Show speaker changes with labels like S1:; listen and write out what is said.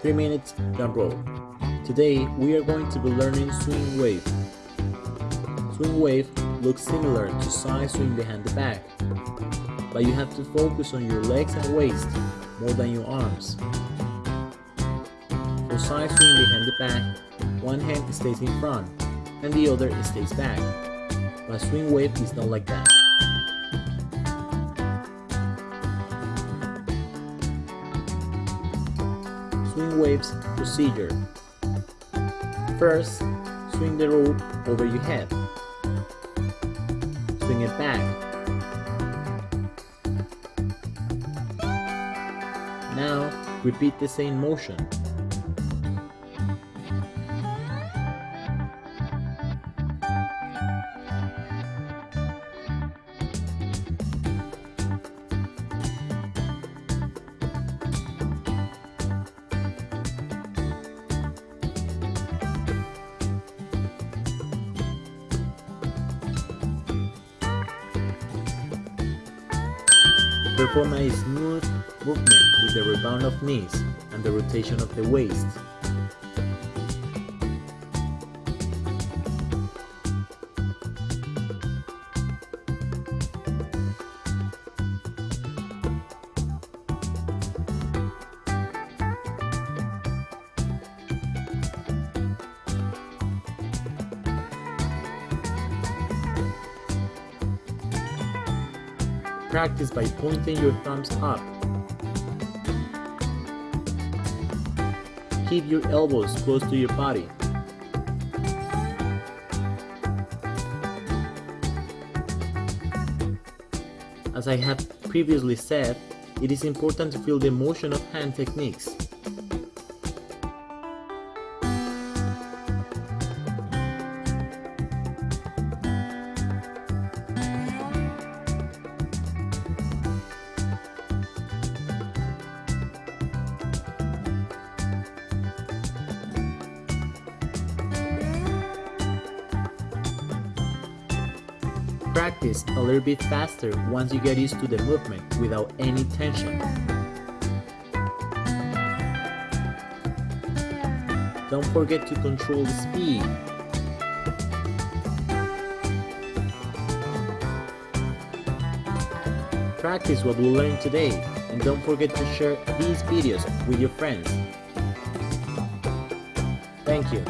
S1: 3 minutes, drum roll. Today we are going to be learning swing wave. Swing wave looks similar to side swing behind the back, but you have to focus on your legs and waist more than your arms. For side swing behind the back, one hand stays in front and the other stays back, but swing wave is not like that. Swing waves procedure. First, swing the rope over your head. Swing it back. Now, repeat the same motion. Perform a smooth movement with the rebound of knees and the rotation of the waist. Practice by pointing your thumbs up. Keep your elbows close to your body. As I have previously said, it is important to feel the motion of hand techniques. Practice a little bit faster once you get used to the movement without any tension. Don't forget to control the speed. Practice what we learned today and don't forget to share these videos with your friends. Thank you.